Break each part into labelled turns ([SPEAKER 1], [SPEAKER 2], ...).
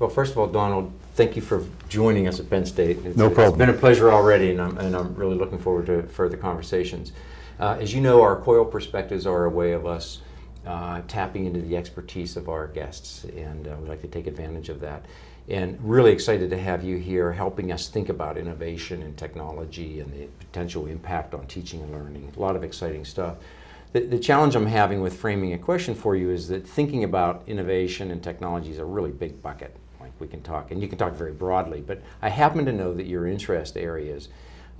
[SPEAKER 1] Well, first of all, Donald, thank you for joining us at Penn State. It's,
[SPEAKER 2] No problem.
[SPEAKER 1] It's been a pleasure already, and I'm, and I'm really looking forward to further conversations. Uh, as you know, our COIL perspectives are a way of us uh, tapping into the expertise of our guests, and uh, we'd like to take advantage of that. And really excited to have you here helping us think about innovation and technology and the potential impact on teaching and learning. A lot of exciting stuff. The, the challenge I'm having with framing a question for you is that thinking about innovation and technology is a really big bucket. We can talk, and you can talk very broadly, but I happen to know that your interest areas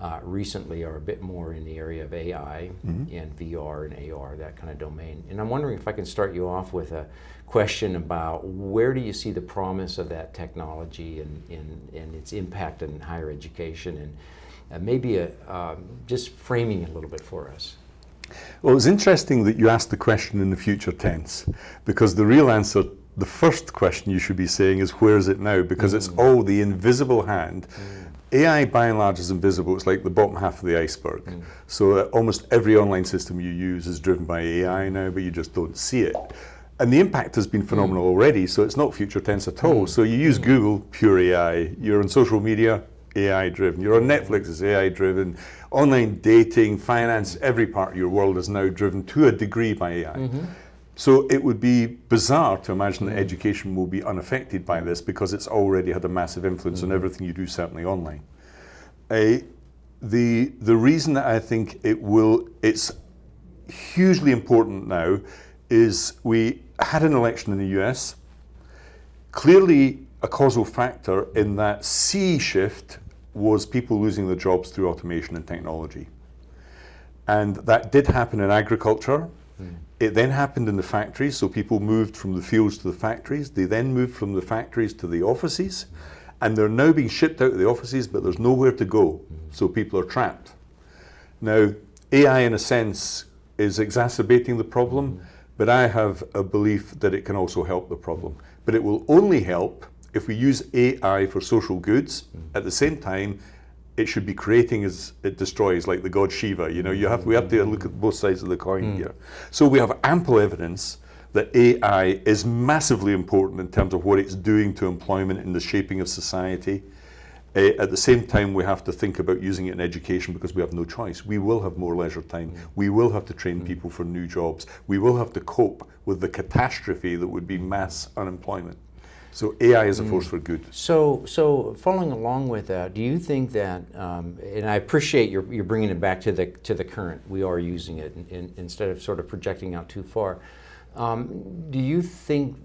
[SPEAKER 1] uh, recently are a bit more in the area of AI and VR and AR, that kind of domain. And I'm wondering if I can start you off with a question about where do you see the promise of that technology and, and, and its impact on higher education and uh, maybe a, um, just framing it a little bit for us.
[SPEAKER 2] Well, it's interesting that you asked the question in the future tense, because the real answer, the first question you should be saying is, where is it now? Because it's mm. all the invisible hand. Mm. AI, by and large, is invisible. It's like the bottom half of the iceberg. Mm. So uh, almost every online system you use is driven by AI now, but you just don't see it. And the impact has been phenomenal already, so it's not future tense at all. So you use Google, pure AI. You're on social media, AI driven. You're on Netflix, it's AI driven. Online dating, finance, every part of your world is now driven to a degree by AI. Mm-hmm. So it would be bizarre to imagine that education will be unaffected by this because it's already had a massive influence on everything you do, certainly online. Uh, the, the reason that I think it will, it's hugely important now is we had an election in the US, clearly a causal factor in that C shift was people losing their jobs through automation and technology. And that did happen in agriculture. It then happened in the factories, so people moved from the fields to the factories. They then moved from the factories to the offices, and they're now being shipped out of the offices, but there's nowhere to go, so people are trapped. Now, AI, in a sense, is exacerbating the problem, but I have a belief that it can also help the problem. But it will only help if we use AI for social goods. At the same time, it should be creating as it destroys, like the god Shiva. You know, you have we have to look at both sides of the coin hmm. here. So we have ample evidence that AI is massively important in terms of what it's doing to employment and the shaping of society. Uh, at the same time, we have to think about using it in education because we have no choice. We will have more leisure time. Hmm. We will have to train hmm. people for new jobs. We will have to cope with the catastrophe that would be mass unemployment. So AI is a force for good.
[SPEAKER 1] So, so following along with that, do you think that, um, and I appreciate you're, you're bringing it back to the, to the current, we are using it in, in, instead of sort of projecting out too far. Um, do you think,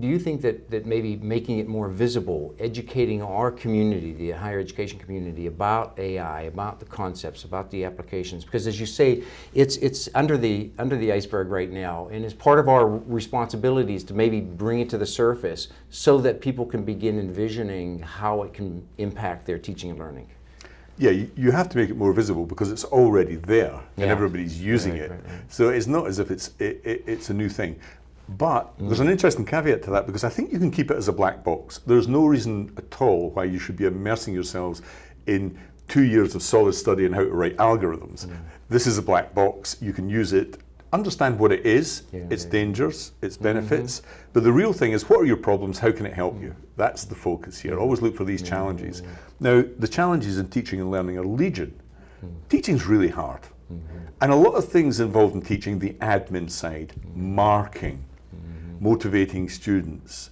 [SPEAKER 1] do you think that, that maybe making it more visible, educating our community, the higher education community about AI, about the concepts, about the applications, because as you say, it's, it's under, the, under the iceberg right now, and it's part of our responsibilities to maybe bring it to the surface so that people can begin envisioning how it can impact their teaching and learning.
[SPEAKER 2] Yeah, you, you have to make it more visible because it's already there
[SPEAKER 1] Yeah.
[SPEAKER 2] and everybody's using
[SPEAKER 1] Right,
[SPEAKER 2] it.
[SPEAKER 1] right, right.
[SPEAKER 2] So it's not as if it's it, it, it's a new thing. But there's an interesting caveat to that because I think you can keep it as a black box. There's no reason at all why you should be immersing yourselves in two years of solid study on how to write algorithms. Mm. This is a black box. You can use it. Understand what it is,
[SPEAKER 1] Yeah,
[SPEAKER 2] its
[SPEAKER 1] yeah.
[SPEAKER 2] dangers, its mm-hmm. benefits. But the real thing is, what are your problems? How can it help mm. you? That's the focus here. Mm. Always look for these challenges. Now, the challenges in teaching and learning are legion. Teaching's really hard. Mm-hmm. And a lot of things involved in teaching, the admin side, marking, motivating students.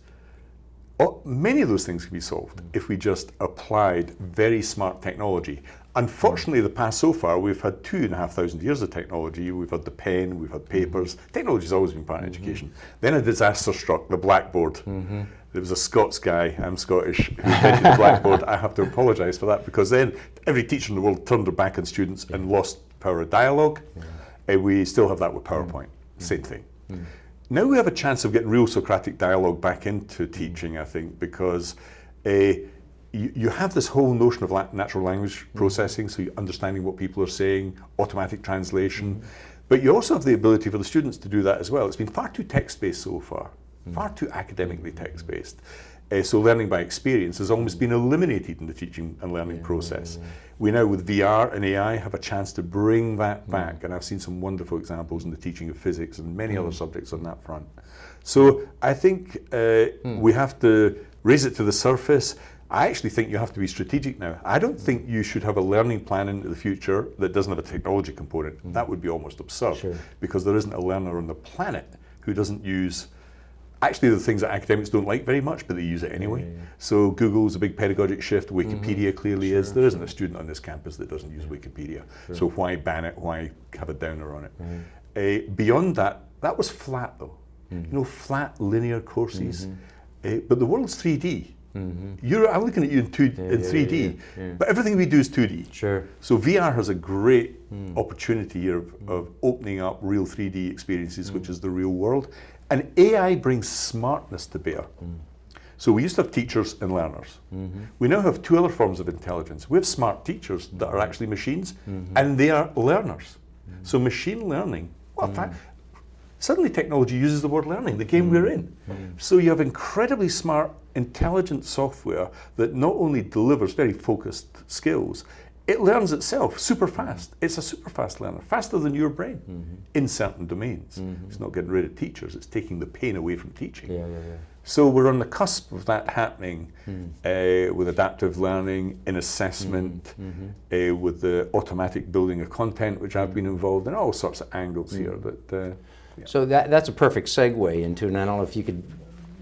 [SPEAKER 2] Oh, many of those things can be solved if we just applied very smart technology. Unfortunately, the past so far, we've had two and a half thousand years of technology. We've had the pen, we've had papers. Mm-hmm. Technology's always been part of mm-hmm. education. Then a disaster struck, the blackboard. Mm-hmm. There was a Scots guy, I'm Scottish, who invented the blackboard. I have to apologise for that because then every teacher in the world turned their back on students and lost power of dialogue. And uh, we still have that with mm. PowerPoint. Same mm. thing. Mm. Now we have a chance of getting real Socratic dialogue back into teaching, I think, because uh, you, you have this whole notion of la- natural language processing, so you're understanding what people are saying, automatic translation, but you also have the ability for the students to do that as well. It's been far too text-based so far, far too academically text-based. Uh, so learning by experience has almost been eliminated in the teaching and learning process. We now, with VR and AI, have a chance to bring that back, and I've seen some wonderful examples in the teaching of physics and many other subjects on that front. So I think uh, we have to raise it to the surface. I actually think you have to be strategic now. I don't think you should have a learning plan into the future that doesn't have a technology component. That would be almost absurd
[SPEAKER 1] Sure.
[SPEAKER 2] because there isn't a learner on the planet who doesn't use actually the things that academics don't like very much, but they use it anyway. So Google's a big pedagogic shift. Wikipedia mm-hmm. clearly is. There isn't a student on this campus that doesn't use Wikipedia. So why ban it? Why have a downer on it? Uh, beyond that, that was flat though. Mm-hmm. You know, flat linear courses. Uh, but the world's 3D. You're, I'm looking at you in, two, in
[SPEAKER 1] yeah,
[SPEAKER 2] 3D,
[SPEAKER 1] yeah, yeah.
[SPEAKER 2] but everything we do is 2D.
[SPEAKER 1] Sure.
[SPEAKER 2] So VR has a great mm. opportunity here of, mm. of opening up real 3D experiences, which mm. is the real world. And AI brings smartness to bear. So we used to have teachers and learners. We now have two other forms of intelligence. We have smart teachers that are actually machines, and they are learners. So machine learning, what fact. Suddenly technology uses the word learning, the game we're in. So you have incredibly smart, intelligent software that not only delivers very focused skills, it learns itself super fast. It's a super fast learner, faster than your brain mm-hmm. in certain domains. Mm-hmm. It's not getting rid of teachers, it's taking the pain away from teaching.
[SPEAKER 1] Yeah, yeah, yeah.
[SPEAKER 2] So we're on the cusp of that happening hmm. uh, with adaptive learning in assessment, mm-hmm. uh, with the automatic building of content, which I've been involved in, all sorts of angles here. That uh,
[SPEAKER 1] So that, that's a perfect segue into, and I don't know if you could,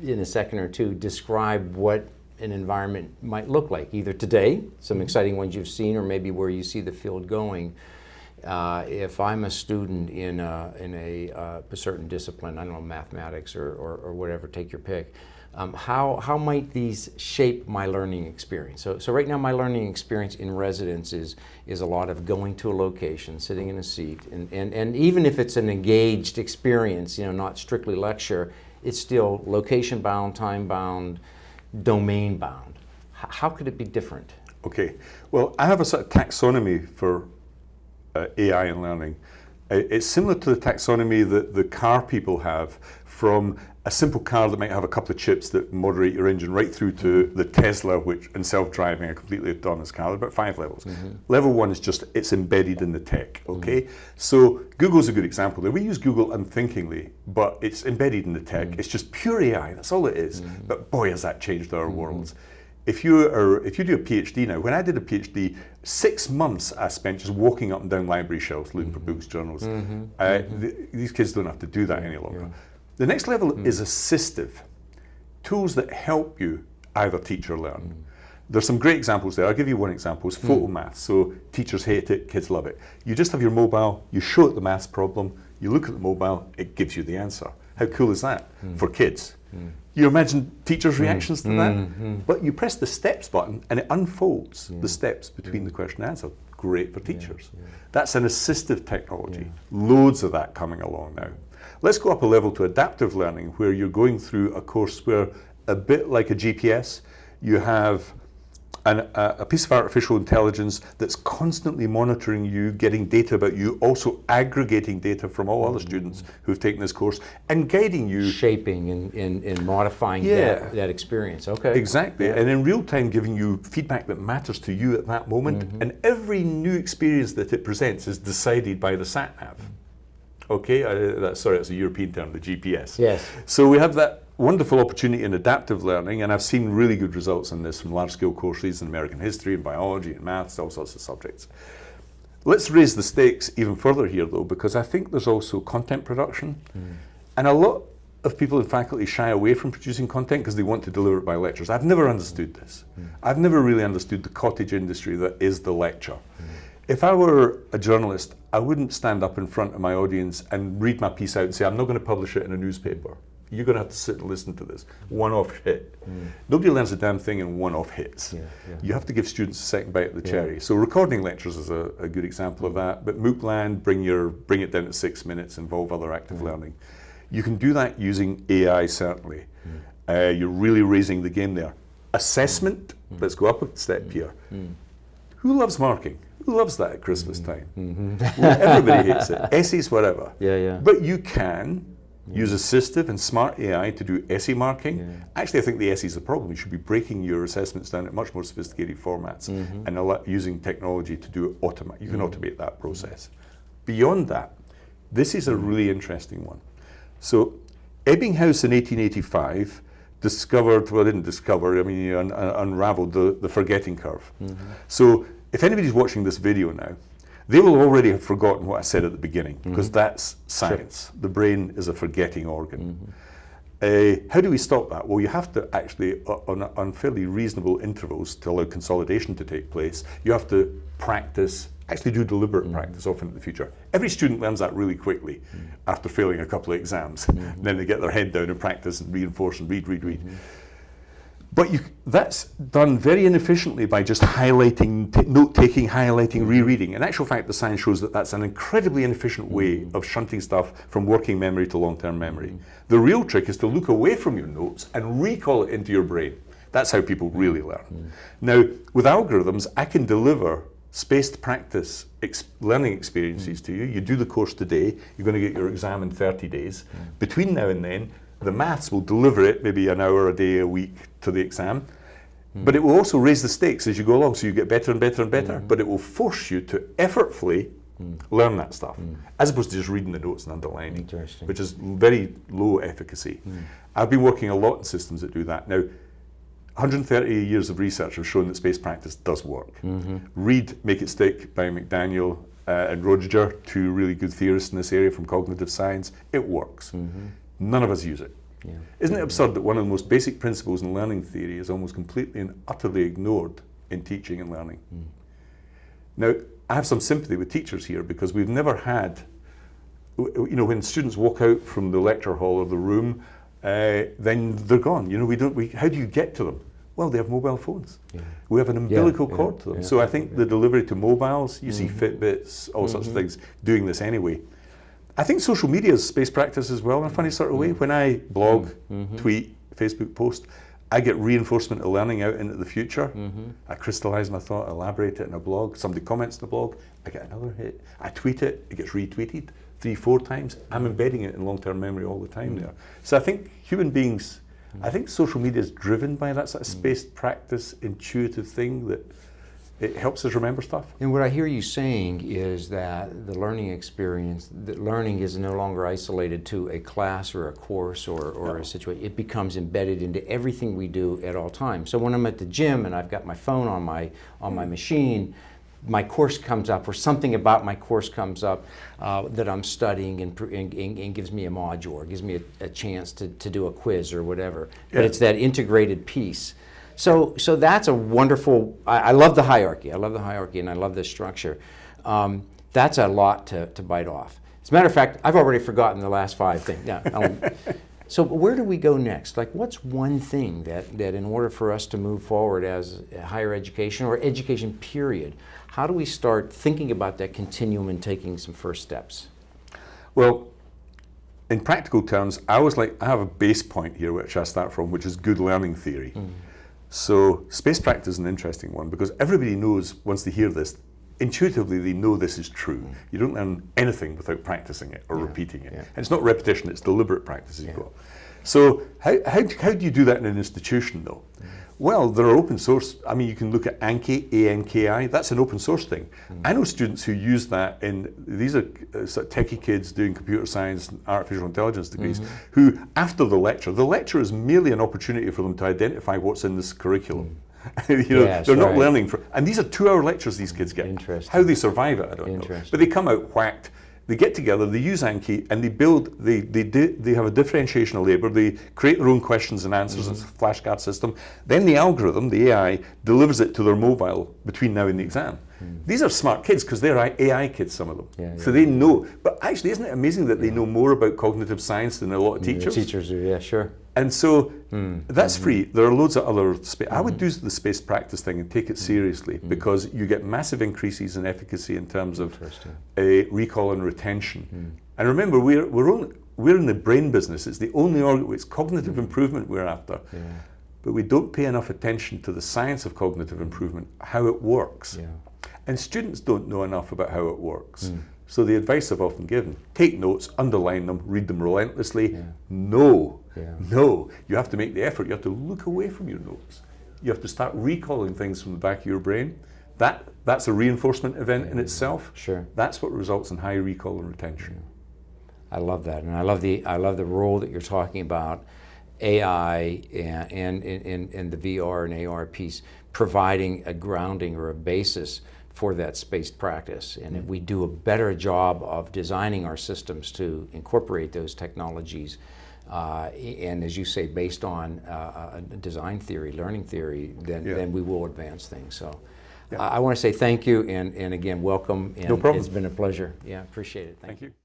[SPEAKER 1] in a second or two, describe what an environment might look like, either today, some exciting ones you've seen, or maybe where you see the field going. Uh, if I'm a student in a, in a, uh, a certain discipline, I don't know, mathematics or, or, or whatever, take your pick, um, how, how might these shape my learning experience? So, so right now my learning experience in residence is, is a lot of going to a location, sitting in a seat, and, and, and even if it's an engaged experience, you know, not strictly lecture, it's still location bound, time bound, domain bound. H- how could it be different?
[SPEAKER 2] Okay, well, I have a sort of taxonomy for uh, AI and learning. It's similar to the taxonomy that the car people have from a simple car that might have a couple of chips that moderate your engine right through to the Tesla, which and self-driving, a completely autonomous car. There's about five levels. Mm-hmm. Level one is just it's embedded in the tech. Mm-hmm. Okay, so Google's a good example. There, we use Google unthinkingly, but it's embedded in the tech. Mm. It's just pure AI. That's all it is. Mm-hmm. But boy, has that changed our worlds if you are if you do a PhD now, when I did a PhD, six months I spent just walking up and down library shelves looking for books, journals. Uh, th- these kids don't have to do that any longer. The next level hmm. is assistive, tools that help you either teach or learn. There's some great examples there. I'll give you one example. It's hmm. Photomath. So teachers hate it, kids love it. You just have your mobile, you show it the maths problem, you look at the mobile, it gives you the answer. How cool is that hmm. for kids? You imagine teachers' reactions to that? But you press the steps button and it unfolds the steps between the question and answer. Great for teachers. That's an assistive technology. Loads of that coming along now. Let's go up a level to adaptive learning where you're going through a course where, a bit like a GPS, you have an, a, a piece of artificial intelligence that's constantly monitoring you, getting data about you, also aggregating data from all other students who've taken this course, and guiding you
[SPEAKER 1] Shaping and, and, and modifying
[SPEAKER 2] Yeah.
[SPEAKER 1] that, that experience. Okay.
[SPEAKER 2] Exactly, and in real time giving you feedback that matters to you at that moment.
[SPEAKER 1] Mm-hmm.
[SPEAKER 2] And every new experience that it presents is decided by the sat nav. Okay, uh, that, sorry, that's a European term, the GPS.
[SPEAKER 1] Yes.
[SPEAKER 2] So we have that wonderful opportunity in adaptive learning, and I've seen really good results in this from large scale courses in American history and biology and maths, all sorts of subjects. Let's raise the stakes even further here, though, because I think there's also content production. Hmm. And a lot of people in faculty shy away from producing content because they want to deliver it by lectures. I've never understood this. Hmm. I've never really understood the cottage industry that is the lecture. Hmm. If I were a journalist, I wouldn't stand up in front of my audience and read my piece out and say, I'm not going to publish it in a newspaper. You're going to have to sit and listen to this. One off hit. Mm. Nobody learns a damn thing in one off hits.
[SPEAKER 1] Yeah, yeah.
[SPEAKER 2] You have to give students a second bite at the cherry. So recording lectures is a, a good example of that. But MOOCland, bring your bring it down to six minutes, involve other active mm. learning. You can do that using AI certainly. Mm. Uh, you're really raising the game there. Assessment. Let's go up a step here. Who loves marking? Who loves that at Christmas mm-hmm. time? Mm-hmm. Well, everybody hates it. Essays, whatever.
[SPEAKER 1] Yeah, yeah.
[SPEAKER 2] But you can use assistive and smart AI to do essay marking. Actually, I think the essay is the problem. You should be breaking your assessments down at much more sophisticated formats mm-hmm. and allow, using technology to do automate. You can automate that process. Beyond that, this is a really interesting one. So, Ebbinghaus in 1885 discovered, well, didn't discover, I mean, un, un, unraveled the, the forgetting curve. So if anybody's watching this video now, they will already have forgotten what I said at the beginning, because mm-hmm. that's science. The brain is a forgetting organ. Uh, how do we stop that? Well, you have to actually, uh, on, on fairly reasonable intervals to allow consolidation to take place, you have to practice, actually do deliberate mm-hmm. practice often in the future. Every student learns that really quickly after failing a couple of exams. Then they get their head down and practice and reinforce and read, read, read. But you, that's done very inefficiently by just highlighting, note taking, highlighting, rereading. In actual fact, the science shows that that's an incredibly inefficient way mm-hmm. of shunting stuff from working memory to long term memory. The real trick is to look away from your notes and recall it into your brain. That's how people really learn. Mm-hmm. Now, with algorithms, I can deliver spaced practice ex- learning experiences mm-hmm. to you. You do the course today, you're going to get your exam in 30 days. Between now and then, the maths will deliver it maybe an hour a day a week to the exam. But it will also raise the stakes as you go along, so you get better and better and better. Mm. But it will force you to effortfully mm. learn that stuff, mm. as opposed to just reading the notes and underlining, which is very low efficacy. I've been working a lot in systems that do that. Now, 130 years of research have shown that space practice does work. Mm-hmm. Read Make It Stick by McDaniel uh, and Roger, two really good theorists in this area from cognitive science. It works. Mm-hmm. None of us use it.
[SPEAKER 1] Yeah.
[SPEAKER 2] Isn't it absurd that one of the most basic principles in learning theory is almost completely and utterly ignored in teaching and learning? Hmm. Now, I have some sympathy with teachers here because we've never had, you know, when students walk out from the lecture hall or the room, uh, then they're gone. You know, we don't. We, how do you get to them? Well, they have mobile phones. We have an umbilical
[SPEAKER 1] yeah,
[SPEAKER 2] cord to them.
[SPEAKER 1] yeah.
[SPEAKER 2] So I think the delivery to mobiles, you see mm-hmm. Fitbits, all sorts of mm-hmm. things doing this anyway. I think social media is space practice as well in a funny sort of way. Mm. When I blog, mm-hmm. Mm-hmm. tweet, Facebook post, I get reinforcement of learning out into the future. Mm-hmm. I crystallize my thought, elaborate it in a blog. Somebody comments in the blog, I get another hit. I tweet it, it gets retweeted three, four times. I'm embedding it in long term memory all the time there. So I think human beings, I think social media is driven by that sort of mm. spaced practice, intuitive thing that it helps us remember stuff.
[SPEAKER 1] And what I hear you saying is that the learning experience, that learning is no longer isolated to a class or a course or, or a situation. It becomes embedded into everything we do at all times. So when I'm at the gym and I've got my phone on my on my machine, my course comes up or something about my course comes up uh, that I'm studying and, and, and, and gives me a module or gives me a, a chance to, to do a quiz or whatever. But
[SPEAKER 2] Yeah.
[SPEAKER 1] it's that integrated piece. So, so that's a wonderful. I, I love the hierarchy. I love the hierarchy, and I love this structure. Um, that's a lot to, to bite off. As a matter of fact, I've already forgotten the last five things. Yeah. so, where do we go next? Like, what's one thing that, that in order for us to move forward as higher education or education period, how do we start thinking about that continuum and taking some first steps?
[SPEAKER 2] Well, in practical terms, I always like I have a base point here which I start from, which is good learning theory. So space practice is an interesting one because everybody knows once they hear this, intuitively they know this is true. Mm. You don't learn anything without practicing it or repeating it.
[SPEAKER 1] yeah.
[SPEAKER 2] And it's not repetition, it's deliberate practice you've got. So how, how, how do you do that in an institution though? Well, there are open source, I mean, you can look at Anki, A-N-K-I, that's an open source thing. I know students who use that in, these are uh, sort of techie kids doing computer science and artificial intelligence degrees, who after the lecture, the lecture is merely an opportunity for them to identify what's in this curriculum. you know,
[SPEAKER 1] Yes,
[SPEAKER 2] they're not learning for, and these are two-hour lectures these kids get.
[SPEAKER 1] Interesting.
[SPEAKER 2] How they survive it, I don't know. But they come out whacked. They get together, they use Anki, and they build. They they di- they have a differentiation of labour. They create their own questions and answers. It's a mm-hmm. flashcard system. Then the algorithm, the AI, delivers it to their mobile between now and the exam. Mm. These are smart kids because they're AI kids, some of them.
[SPEAKER 1] Yeah,
[SPEAKER 2] so they know. But actually, isn't it amazing that they know more about cognitive science than a lot of teachers?
[SPEAKER 1] Teachers do, yeah, sure.
[SPEAKER 2] And so hmm. that's hmm. free. There are loads of other. Spa- I would hmm. do the space practice thing and take it seriously because you get massive increases in efficacy in terms of uh, recall and retention. And remember, we're we're only, we're in the brain business. It's the only organ. It's cognitive improvement we're after. But we don't pay enough attention to the science of cognitive improvement, how it works.
[SPEAKER 1] Yeah.
[SPEAKER 2] And students don't know enough about how it works. So the advice I've often given, take notes, underline them, read them relentlessly. No,
[SPEAKER 1] Yeah.
[SPEAKER 2] no. You have to make the effort. You have to look away from your notes. You have to start recalling things from the back of your brain. That, that's a reinforcement event in itself.
[SPEAKER 1] Sure.
[SPEAKER 2] That's what results in high recall and retention.
[SPEAKER 1] I love that, and I love the I love the role that you're talking about AI and, and, and, and the VR and AR piece providing a grounding or a basis for that spaced practice. And if we do a better job of designing our systems to incorporate those technologies, uh, and as you say, based on uh, a design theory, learning theory, then,
[SPEAKER 2] Yeah.
[SPEAKER 1] then we will advance things. So
[SPEAKER 2] Yeah.
[SPEAKER 1] I, I want to say thank you and, and again, welcome. And
[SPEAKER 2] No problem.
[SPEAKER 1] It's been a pleasure. Yeah, appreciate it.
[SPEAKER 2] Thank you.